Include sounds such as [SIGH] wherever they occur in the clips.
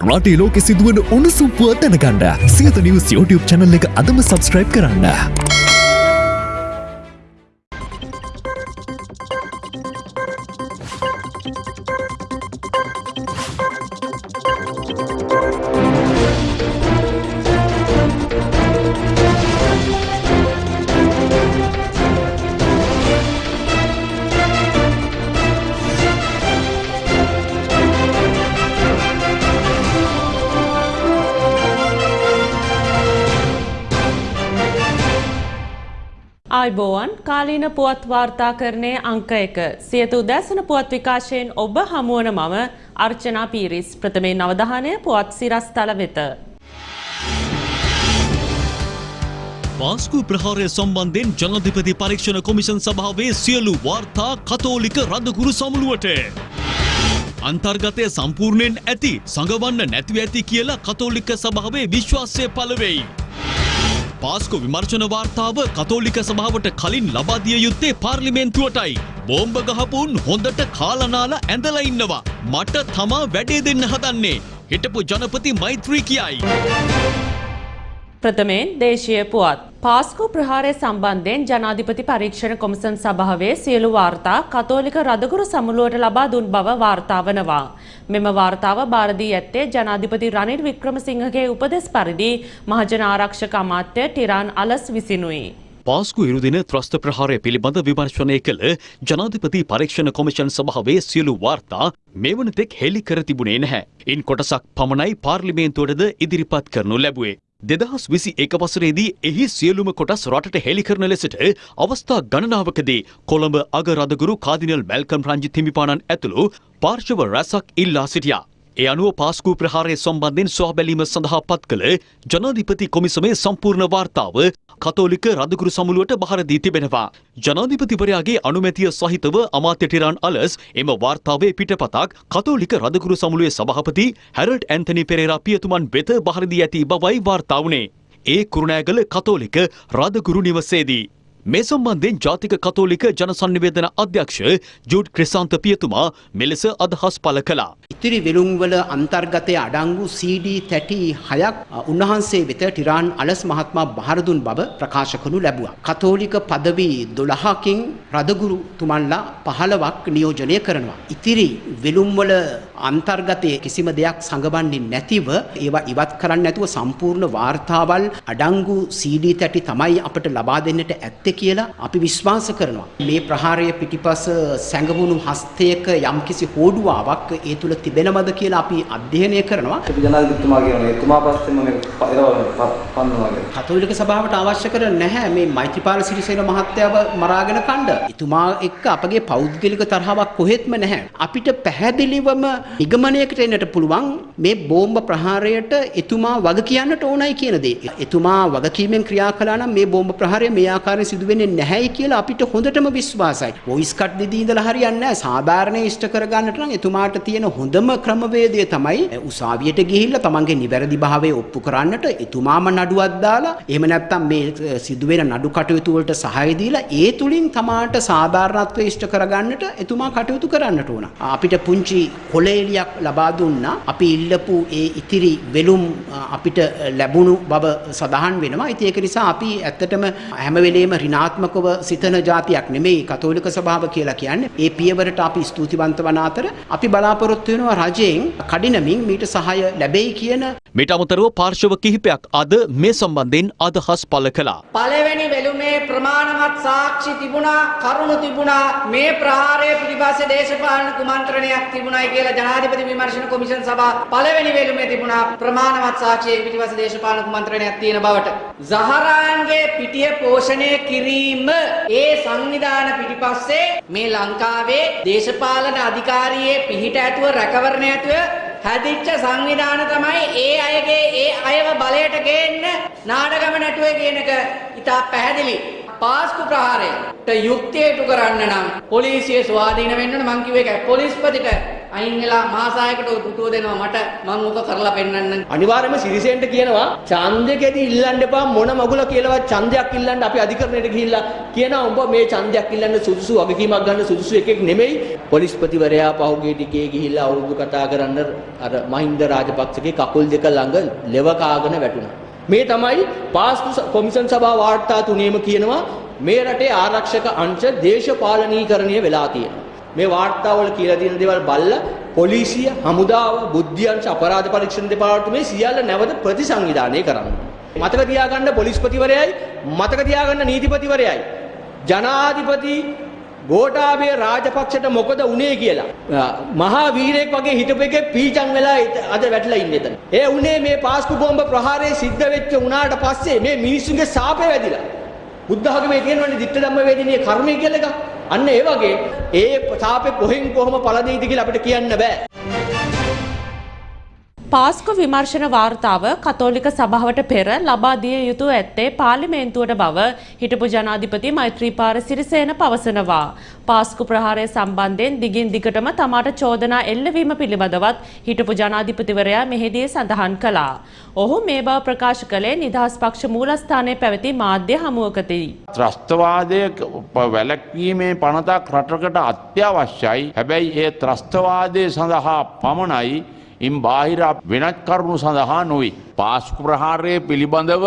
රටේ ලෝකෙ සිදුවන උණුසුම් පුවත් දැනගන්න සියත නිවස් YouTube චැනල් එක අදම සබස්ක්‍රයිබ් කරන්න. ආයිබෝවන් කාලීන පුවත් වාර්තාකරණය අංක එක සියත උදැසන පුවත් විකාශයෙන් ඔබ හමුවන මම අර්චනා පීරිස් ප්‍රථමේ නවධානය පුවත් සිරස්තල වෙත. පාස්කු ප්‍රහාරය සම්බන්ධයෙන් ජනාධිපති පරීක්ෂණ කොමිෂන් සභාවේ සියලු වාර්තා කතෝලික රදකුරු සමුළුවට. අන්තර්ගතය සම්පූර්ණයෙන් ඇති සඟවන්න නැතිව ඇති කියලා කතෝලික සභාවේ විශ්වාසය පලවෙයි. පාස්කු විමර්ශන වාර්තාව කතෝලික සභාවට කලින් ලබාදිය යුත්තේ පාර්ලිමේන්තුවටයි. බෝම්බ ගහපුන් හොඳට කාලනාල ඇඳලා ඉන්නවා. මට තමා වැඩේ දෙන්න හදන්නේ. හිටපු ජනපති මෛත්‍රී කියයි. ප්‍රථමයෙන් දේශීය පුවත්. පාස්කු ප්‍රහාරය සම්බන්ධයෙන් ජනාධිපති පරීක්ෂණ කොමිසන් සභාවේ සියලු වාර්තා කතෝලික රදගුරු සමුළුවට ලබා දුන් බව වාර්තා වනවා. මෙම වාර්තාව භාරදී ඇත්තේ ජනාධිපති රනිල් වික්‍රමසිංහගේ උපදෙස් පරිදි මහජන ආරක්ෂක අමාත්‍ය ටිරාන් අලස් විසිනුයි. පාස්කු ඉරුදින ත්‍රස්ත ප්‍රහාරය පිළිබඳ විමර්ශනය කළ ජනාධිපති පරීක්ෂණ කොමිෂන් සභාවේ සියලු වාර්තා මෙවන තෙක් හෙළි කර තිබුණේ නැහැ. ඉන් කොටසක් පමණයි පාර්ලිමේන්තුවටද ඉදිරිපත් කරනු ලැබුවේ. දෙදහස් විසි එක වසරේදී එහි සියලුම කොටස් රටට හෙළි කරන ලෙසට අවස්ථා ගණනාවකදී කොළඹ අගරදගුරු කාදිනල් මැල්කම් රංජි හිමිපාණන් ඇතුළු පාර්ශව රැසක් ඉල්ලා සිටියා. ඒ අනුව පාස්කූ ප්‍රහාරය සම්බන්ධයෙන් සොහ බැලීම සඳහා පත් කළ ජනාධිපති කොමිසමේ සම්පූර්ණ වාර්තාව කතෝලික රදකුරු සමුළුවට බහර දී තිබෙනවා. ජනාධිපතිවරයාගේ අනුමැතිය සහිතව අමාත්‍ය ටිරාන් අලස් එම වාර්තාවේ පිටපතක් කතෝලික රදකුරු සමුළුවේ සභාපති හැරල්ඩ් ඇන්තනි පෙරේරා පියතුමන් වෙත බහර දී ඇති බවයි වාර්තා වුණේ. ඒ කුරුණෑගල කතෝලික රදකුරු නිවසේදී. මේ සම්බන්ධයෙන් ජාතික කතෝලික ජනසන්නිවේදන අධ්‍යක්ෂ ජුඩ් ක්‍රිසාන්ත පියතුමා මෙලෙස අදහස් පළ කළා. ඉතිරි වෙළුම්වල අන්තර්ගතය අඩංගු CD තැටි හයක් උන්වහන්සේ වෙත ටිරාන් අලස් මහත්මා බහර දුන් බව ප්‍රකාශ කරනු ලැබුවා. කතෝලික පදවි 12කින් රදගුරු තුමන්ලා 15ක් නියෝජනය කරනවා. ඉතිරි වෙළුම්වල අන්තර්ගතයේ කිසිම දෙයක් සඟවන්නේ නැතිව ඒවා ඉවත් කරන්න නැතුව සම්පූර්ණ වාර්තාවල් අඩංගු CD තැටි තමයි අපට ලබා දෙන්නට ඇත්තේ කියලා අපි විශ්වාස කරනවා. මේ ප්‍රහාරය පිටිපස සැඟවුණු හස්තයක යම්කිසි හෝඩුවාවක් ඒ තුල තිබෙනවද කියලා අපි අධ්‍යයනය කරනවා. අපි ජනාධිපතිතුමා කියනවා එතුමා පස්සෙම එරවන්න පන්නවා කියලා. කතෝලික සභාවට අවශ්‍ය කර නැහැ මේ මෛත්‍රීපාල සිරිසේන මහත්තයාව මරාගෙන කණ්ඩ. එතුමා එක්ක අපගේ පෞද්ගලික තරහාවක් කොහෙත්ම නැහැ. අපිට පැහැදිලිවම නිගමනයකට එන්නට පුළුවන් මේ බෝම්බ ප්‍රහාරයට එතුමා වග කියන්නට ඕනයි කියන දේ. එතුමා වගකීමෙන් ක්‍රියා කළා නම් මේ බෝම්බ ප්‍රහාරය මේ ආකාරයෙන් සිදු වෙන්නේ නැහැයි කියලා අපිට හොඳටම විශ්වාසයි. වොයිස් කට් දෙදී ඉඳලා හරියන්නේ නැහැ. සාධාරණ ඉෂ්ට කරගන්නට නම් එතුමාට තියෙන හොඳම ක්‍රමවේදය තමයි උසාවියට ගිහිල්ලා තමන්ගේ නිවැරදි භාවය ඔප්පු කරන්නට එතුමාම නඩුවක් දාලා එහෙම නැත්නම් මේ සිදුවෙන නඩු කටයුතු වලට සහාය දීලා ඒ තුලින් තමාට සාධාරණත්වය ඉෂ්ට කරගන්නට එතුමා කටයුතු කරන්නට ඕන. අපිට පුංචි කොලේලියක් ලබා දුන්නා. අපි ඉල්ලපු ඒ ඉතිරි වෙලුම් අපිට ලැබුණු බව සඳහන් වෙනවා. ඉතින් ඒක නිසා අපි ඇත්තටම හැම වෙලේම ඍණාත්මකව සිතන જાතියක් නෙමෙයි කතෝලික සභාව කියලා කියන්නේ. ඒ පියවරට අපි ස්තුතිවන්ත වන අතර අපි බලාපොරොත්තු වෙනවා රජයෙන් කඩිනමින් මීට සහාය ලැබෙයි කියන මීට අමතරව පාර්ශව කිහිපයක් අද මේ සම්බන්ධයෙන් අදහස් පළ කළා. පළවෙනි වෙළුමේ ප්‍රමාණවත් සාක්ෂි තිබුණා කරුණු තිබුණා මේ ප්‍රහාරය පිළිබඳ දේශපාලන කුමන්ත්‍රණයක් තිබුණයි කියලා ජනාධිපති විමර්ශන කොමිෂන් සභාව පළවෙනි වෙළුමේ තිබුණා ප්‍රමාණවත් සාක්ෂි පිළිබඳ දේශපාලන කුමන්ත්‍රණයක් තියෙන බවට. සහරාන්ගේ පිටිය පෝෂණය කිරීම ඒ සංවිධාන පිටිපස්සේ මේ ලංකාවේ දේශපාලන අධිකාරියේ පිහිට ඇතුව රැකවරණ ඇතුව හැදිච්ච සංවිධාන තමයි ඒ අයගේ ඒ අයව බලයට ගේන්න නාඩගම නැටුවේ කියන එක ඉතා පැහැදිලි. පාස්කු ප්‍රහාරයට යුක්තියට කරන්න නම් පොලිසිය ස්වාධීන වෙන්න ඕන මං කිව්වේ ඒකයි. පොලිස්පතිට අයින් වෙලා මාසායකට ඔය පුටුව දෙනවා මට මම ඕක කරලා පෙන්නන්නම්. අනිවාර්යයෙන්ම සිරිසෙන්ට කියනවා ඡන්දෙකදී ඉල්ලන්න එපා මොන මගුල කියලාවත් ඡන්දයක් ඉල්ලන්න අපි අධිකරණයට ගිහිල්ලා කියනවා උඹ මේ ඡන්දයක් ඉල්ලන්න සුදුසු වගකීමක් ගන්න සුදුසු එකෙක් නෙමෙයි පොලිස්පතිවරයා පහුගිය ටිකේ ගිහිල්ලා අවුරුදු කතා කරන්න අර මහින්ද රාජපක්ෂගේ කකුල් දෙක ළඟ ලෙව කාගෙන වැටුණා මේ තමයි පාස්කු ස- කොමිෂන් සභා වාර්තා තුනේම කියනවා මේ රටේ ආරක්ෂක අංශ දේශපාලනීකරණය වෙලා තියෙනවා මේ වාර්තාවල කියලා තියෙන දේවල් බල්ලා පොලිසිය හමුදාව බුද්ධ්‍යංශ අපරාධ පරීක්ෂණ දෙපාර්තමේ සියල්ල නැවත ප්‍රතිසංවිධානය කරන්න. මතක තියාගන්න පොලිස්පතිවරයයි මතක තියාගන්න නීතිපතිවරයයි ජනාධිපති ගෝඨාභය රාජපක්ෂට මොකද වුනේ කියලා. මහා වීරයෙක් වගේ හිටපු එකේ පීචන් වෙලා ඉත- අද වැටලා ඉන්නේ එතන. ඒ උනේ මේ පාස්කු බෝම්බ ප්‍රහාරය සිද්ධ වෙච්ච උනාට පස්සේ මේ මිනිස්සුන්ගේ සාපේ වැදිලා. බුද්ධ ආගමේ තියෙනවනේ ditta ධම්ම වේදිනිය කර්මය කියලා එකක්. අන්න ඒ වගේ ඒ සාපේ කොහෙන් කොහොම පළදෙයිද කියලා අපිට කියන්න බෑ. පාස්කු විමර්ශන වාර්තාව කතෝලික සභාවට පෙර ලබා දිය යුතු ඇත්තේ පාර්ලිමේන්තුවට බව හිටපු ජනාධිපති මෛත්‍රීපාල සිරිසේන පවසනවා. පාස්කු ප්‍රහාරය සම්බන්ධයෙන් දිගින් දිගටම තමාට චෝදනා එල්ලවීම පිළිබඳවත් හිටපු ජනාධිපතිවරයා මෙහිදී සඳහන් කළා. ඔහු මේ බව ප්‍රකාශ කළේ නිදහස් පක්ෂ මූලස්ථානයේ පැවති මාධ්‍ය හමුවකදී. ත්‍රස්තවාදය වැලැක්වීමේ පනතක් රටකට අත්‍යවශ්‍යයි හැබැයි ඒ ත්‍රස්තවාදය සඳහා පමණයි ඉන් බාහිර වෙනත් කරුණු සඳහා නොයි. පාස්කු ප්‍රහාරය පිළිබඳව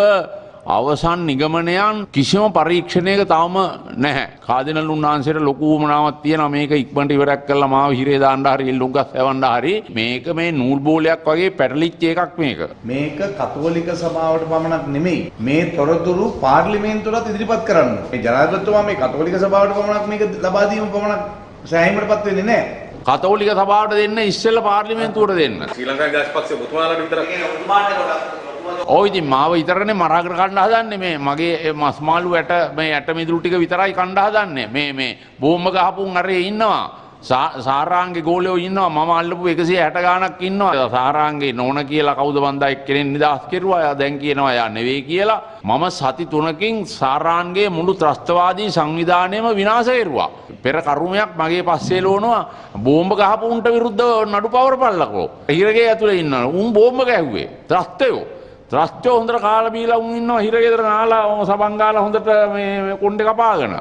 අවසන් නිගමනයන් කිසිම පරීක්ෂණයක තවම නැහැ කාදිනල් උන්වහන්සේට ලොකූමනාවත් තියෙන මේක ඉක්මට ඉවරක් කල්ල මාව හිරේ දාණ්ඩ හරි ඉල්ලුගත් ඇවන්ඩ හරි මේක මේ නූල් බෝලයක් වගේ පැටලිච්ච එකක් මේක. මේක කතෝලික සභාවට පමණක් නෙමෙයි මේ තොරතුරු පාර්ලිමේන්තුවටත් ඉදිරිපත් කරන්න. මේ ජනාධිපතිතුමා මේ කතෝලික සභාවට පමණක් මේක ලබා දීම පමණක් සෑහීමටපත් වෙන්නේ නැහැ. කතෝලික සභාවට දෙන්න ඉස්සෙල්ල පාර්ලිමේන්තුවට දෙන්න. ශ්‍රී ලංකා ජාතිපක්ෂ ඔබතුමාලාට විතරක්. ඔය ඉතින් මාව විතරනේ මරාගෙන කණ්ඩ හදන්නේ. මේ මගේ මස්මාලු ඇට මේ ඇට මිදුළු ටික විතරයි කණ්ඩ හදන්නේ. මේ මේ බෝම්බ ගහපුන් අරේ ඉන්නවා සාරාංගේ ගෝලයෝ ඉන්නවා. මම අල්ලපු 160 ගාණක් ඉන්නවා. සාරාංගේ නෝන කියලා කවුද බන්දා එක්කෙනෙක් නිදහස් කෙරුවා? එයා දැන් කියනවා එයා නෙවෙයි කියලා. මම සති තුනකින් සාරාන්ගේ මුළු ත්‍රස්තවාදී සංවිධානයම විනාශ කෙරුවා. පෙර කරුමයක් මගේ පස්සේ ලෝනවා. බෝම්බ ගහපු උන්ට විරුද්ධව නඩු පවරපල්ලකෝ හිරගේ ඇතුලේ ඉන්නවා. උන් බෝම්බ ගැහුවේ. ත්‍රස්තයෝ. ත්‍රස්්චෝ හොඳට කාලබීලා උන් ඉන්නවා. හිරගෙදර නාලා ඕ සබංගාල හොඳට මේ කොන්්ඩ කපාගෙන.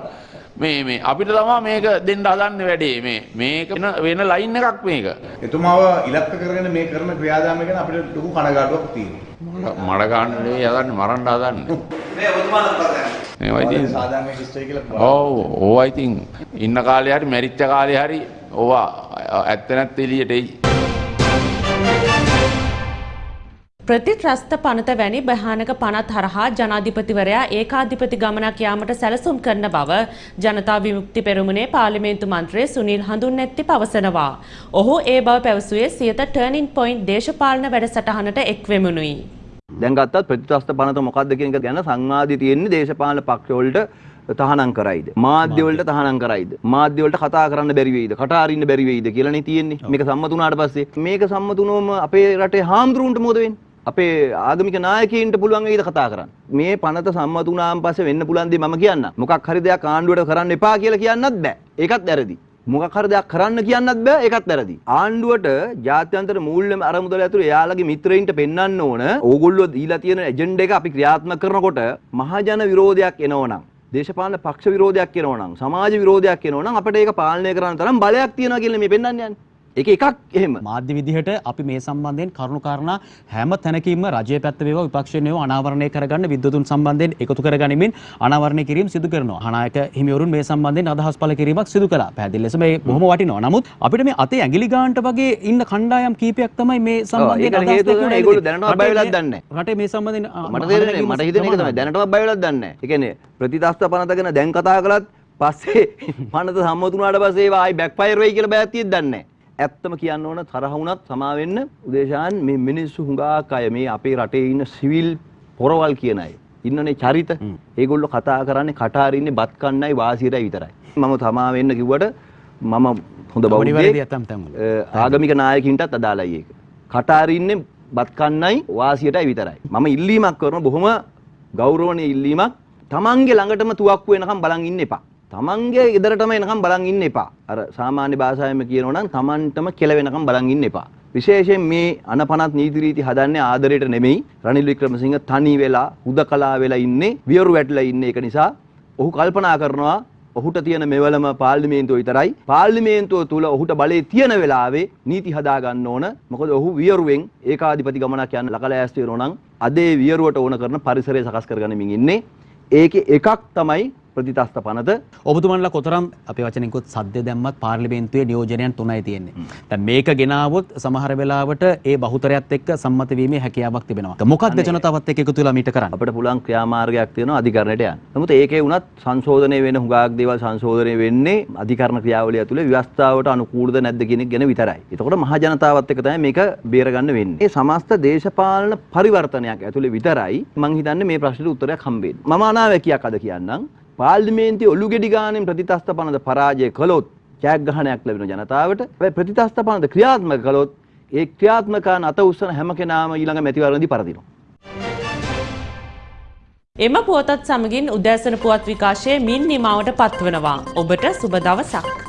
මේ මේ අපිට තමා මේක දෙන්න හදන්න වැඩේ. මේ මේක වෙන- වෙන ලයින් එකක් මේක. එතුමාව ඉලක්ක කරගෙන මේ කරන ක්‍රියාදාමය ගැන අපිට ලොකු කනගාටුවක් තියෙනවා. මඩගාන්නේ හදන්න මරන්ඩ හදන්න. මේ ඔබතුමාලා කරන්නේ? මේවා ඉතින් සාධාරණ ශිෂ්ටය කියලා ඔව් ඕවා ඉතින් ඉන්න කාලේ හරි මැරිච්ච කාලේ හරි ඕවා ඇත්ත නැත්ත එළියට එයි ප්‍රතිත්‍රස්ත පනත වැනි භයානක පනත් හරහා ජනාධිපතිවරයා ඒකාධිපති ගමනක් යාමට සැලසුම් කරන බව ජනතා විමුක්ති පෙරමුණේ පාර්ලිමේන්තු මන්ත්‍රී සුනිල් හඳුන්නැත්ති පවසනවා. ඔහු ඒ බව පැවසුවේ සියත ටර්නින් පොයින්ට් දේශපාලන වැඩසටහනට එක්වෙමුණුයි. දැන් ගත්තත් ප්‍රතිත්‍රස්ත පනත මොකක්ද කියන එක ගැන සංවාදي තියෙන්නේ දේශපාලන පක්ෂවලට තහනම් කරයිද? මාධ්‍ය වලට තහනම් කරයිද? මාධ්‍ය වලට කතා කරන්න බැරි වෙයිද? කට අරින්න බැරි වෙයිද කියලානේ තියෙන්නේ. මේක සම්මත වුණාට පස්සේ මේක සම්මත වුණොම අපේ රටේ හාමුදුරුවන්ට මොකද වෙන්නේ? අපේ ආගමික නායකයින්ට පුළුවන් වෙයිද කතා කරන්න. මේ පනත සම්මත වුණාන් පස්සේ වෙන්න පුළුවන් දේ මම කියන්න. මොකක් හරි දෙයක් ආණ්ඩුවට කරන්න එපා කියලා කියන්නත් බෑ. ඒකත් වැරදි. මොකක් හරි දෙයක් කරන්න කියන්නත් බෑ ඒකත් වැරදි. ආණ්ඩුවට ජාත්‍යන්තර මූල්‍ය අරමුදල ඇතුළේ එයාලගේ මිත්‍රයින්ට පෙන්වන්න ඕන. ඕගොල්ලෝ දීලා තියෙන එජෙන්ඩා එක අපි ක්‍රියාත්මක කරනකොට මහජන විරෝධයක් එනවනම් දේශපාලන පක්ෂ විරෝධයක් එනවනම් සමාජ විරෝධයක් එනවනම් අපිට ඒක පාලනය කරන්න තරම් බලයක් තියෙනවා කියලා මේ පෙන්වන්න යන්නේ. ඒක එකක් එහෙම. මාධ්‍ය විදිහට අපි මේ සම්බන්ධයෙන් කරුණු කාරණා හැම තැනකින්ම රජයේ පැත්ත වේවා විපක්ෂයේ වේවා අනාවරණය කරගන්න විද්වතුන් සම්බන්ධයෙන් එකතු කරගනිමින් අනාවරණය කිරීම සිදු කරනවා. අනායක හිමිවරුන් මේ සම්බන්ධයෙන් අදහස් පළ කිරීමක් සිදු කළා. පැහැදිලි ලෙස මේ බොහොම වටිනවා. නමුත් අපිට මේ අතේ ඇඟිලි ගානට වගේ ඉන්න කණ්ඩායම් කීපයක් තමයි මේ සම්බන්ධයෙන් හේතුව තමයි ඒගොල්ලෝ දැනටවත් බය වෙලක් දන්නේ නැහැ. රටේ මේ සම්බන්ධයෙන් මට තේරෙන්නේ මට හිතෙන එක තමයි දැනටවත් බය වෙලක් දන්නේ නැහැ. ඒ කියන්නේ ප්‍රතිදස්ත පනත ගැන දැන් කතා කළත් පස්සේ [LAUGHS] පනත සම්මත වුණාට පස්සේ ආයි බෑක්ෆයර් වෙයි කියලා බයක් තියෙද්දි දන්නේ නැහැ. ඇත්තම කියන්න ඕන තරහ වුණත් සමා වෙන්න උදේශාන් මේ මිනිස්සු හුඟක් අය මේ අපේ රටේ ඉන්න සිවිල් පොරවල් කියන අය ඉන්නනේ චරිත ඒගොල්ලෝ කතා කරන්නේ කට අරින්නේ බත් කන්නයි වාසියටයි විතරයි. මම තමා වෙන්න කිව්වට මම හොඳ බෞද්ධයෙක් ආගමික නායකින්ටත් අදාළයි ඒක. කට අරින්නේ බත් කන්නයි වාසියටයි විතරයි. මම ඉල්ලීමක් කරන බොහොම ගෞරවනීය ඉල්ලීමක් තමන්ගේ ළඟටම තුවක්කු වෙනකම් බලන් ඉන්න එපා. තමන්ගේ ගෙදරටම එනකම් බලන් ඉන්න එපා. අර සාමාන්‍ය භාෂාවෙන් කියනවා නම් තමන්ටම කෙලවෙනකම් බලන් ඉන්න එපා. විශේෂයෙන් මේ අනපනත් නීති රීති හදන්නේ ආදරයට නෙමෙයි. රනිල් වික්‍රමසිංහ තනි වෙලා හුදකලා වෙලා ඉන්නේ වියරු වැටලා ඉන්නේ. ඒක නිසා ඔහු කල්පනා කරනවා ඔහුට තියෙන මෙවලම පාර්ලිමේන්තුව විතරයි. පාර්ලිමේන්තුව තුල ඔහුට බලය තියෙන වෙලාවේ නීති හදා ගන්න ඕන. මොකද ඔහු වියරුවෙන් ඒකාධිපති ගමනක් යන ලකලෑස්ති වෙනවා නම් අදේ වියරුවට ඕන කරන පරිසරය සකස් කරගනිමින් ඉන්නේ. ඒකේ එකක් තමයි ප්‍රතිතස්ත පනත ඔබතුමන්ලා කොතරම් අපේ වචනෙකුත් සද්ද දැම්මත් පාර්ලිමේන්තුවේ නියෝජනයන් තුනයි තියෙන්නේ. දැන් මේක ගෙනාවොත් සමහර වෙලාවට ඒ බහුතරයත් එක්ක සම්මත වීමේ හැකියාවක් තිබෙනවා. මොකක්ද ජනතාවත් එක්ක එකතු වෙලා මීට කරන්න? අපිට පුළුවන් ක්‍රියාමාර්ගයක් තියෙනවා අධිකරණයට යන්න. නමුත් ඒකේ වුණත් සංශෝධනය වෙන හුඟක් දේවල් සංශෝධනය වෙන්නේ අධිකරණ ක්‍රියාවලිය ඇතුලේ ව්‍යවස්ථාවට අනුකූලද නැද්ද කියන එක ගැන විතරයි. එතකොට මහ ජනතාවත් එක්ක තමයි මේක බේරගන්න වෙන්නේ. මේ සමස්ත දේශපාලන පරිවර්තනයක් ඇතුලේ විතරයි මම හිතන්නේ මේ ප්‍රශ්නෙට උත්තරයක් හම්බෙන්නේ. මම අනාවැකියක් අද කියන්නම්. පාර්ලිමේන්තුවේ ඔලු ගෙඩි ගානෙන් ප්‍රතිතස්ත පනත පරාජය කළොත් ජයග්‍රහණයක් ලැබෙන ජනතාවට. හැබැයි ප්‍රතිතස්ත පනත ක්‍රියාත්මක කළොත් ඒ ක්‍රියාත්මකයන් අත උස්සන හැම කෙනාම ඊළඟ මැතිවරණදී පරදිනවා. එම පුවතත් සමගින් උදෑසන පුවත් විකාශය මින් නිමාවට පත්වනවා. ඔබට සුබ දවසක්.